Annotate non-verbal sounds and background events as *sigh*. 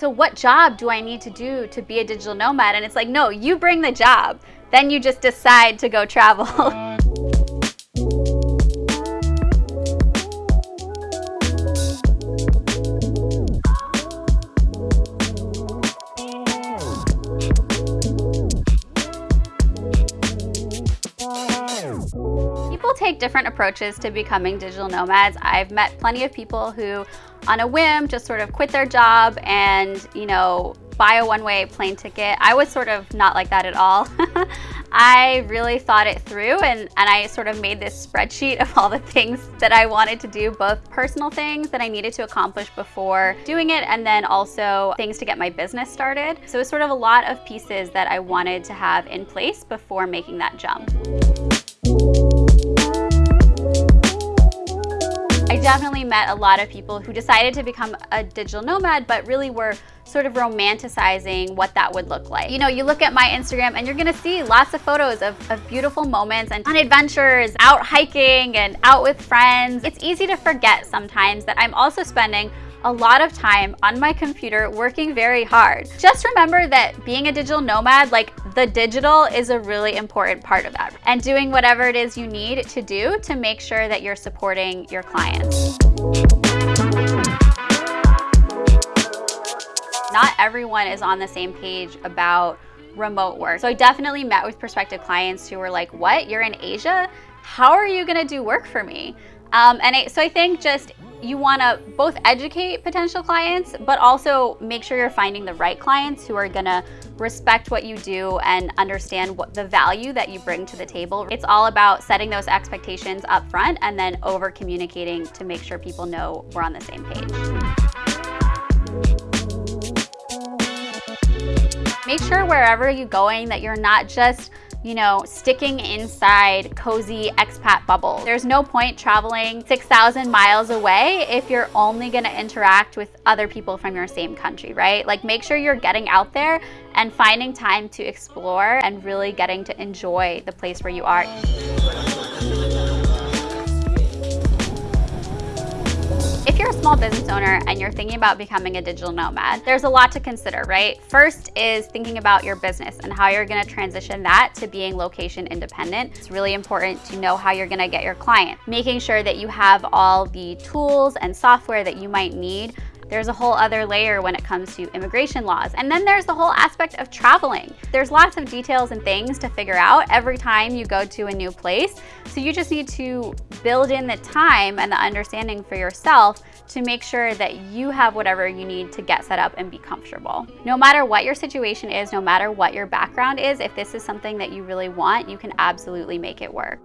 so what job do I need to do to be a digital nomad? And it's like, no, you bring the job. Then you just decide to go travel. *laughs* take different approaches to becoming digital nomads. I've met plenty of people who on a whim just sort of quit their job and, you know, buy a one-way plane ticket. I was sort of not like that at all. *laughs* I really thought it through and, and I sort of made this spreadsheet of all the things that I wanted to do, both personal things that I needed to accomplish before doing it and then also things to get my business started. So it was sort of a lot of pieces that I wanted to have in place before making that jump. Definitely met a lot of people who decided to become a digital nomad, but really were sort of romanticizing what that would look like. You know, you look at my Instagram and you're gonna see lots of photos of, of beautiful moments and fun adventures, out hiking and out with friends. It's easy to forget sometimes that I'm also spending a lot of time on my computer working very hard. Just remember that being a digital nomad, like the digital is a really important part of that and doing whatever it is you need to do to make sure that you're supporting your clients. Not everyone is on the same page about remote work. So I definitely met with prospective clients who were like, what, you're in Asia? How are you gonna do work for me? Um, and I, so I think just you want to both educate potential clients, but also make sure you're finding the right clients who are going to respect what you do and understand what the value that you bring to the table. It's all about setting those expectations up front and then over communicating to make sure people know we're on the same page. Make sure wherever you're going that you're not just you know, sticking inside cozy expat bubble. There's no point traveling 6,000 miles away if you're only gonna interact with other people from your same country, right? Like make sure you're getting out there and finding time to explore and really getting to enjoy the place where you are. You're a small business owner and you're thinking about becoming a digital nomad, there's a lot to consider, right? First is thinking about your business and how you're gonna transition that to being location independent. It's really important to know how you're gonna get your client. Making sure that you have all the tools and software that you might need there's a whole other layer when it comes to immigration laws. And then there's the whole aspect of traveling. There's lots of details and things to figure out every time you go to a new place. So you just need to build in the time and the understanding for yourself to make sure that you have whatever you need to get set up and be comfortable. No matter what your situation is, no matter what your background is, if this is something that you really want, you can absolutely make it work.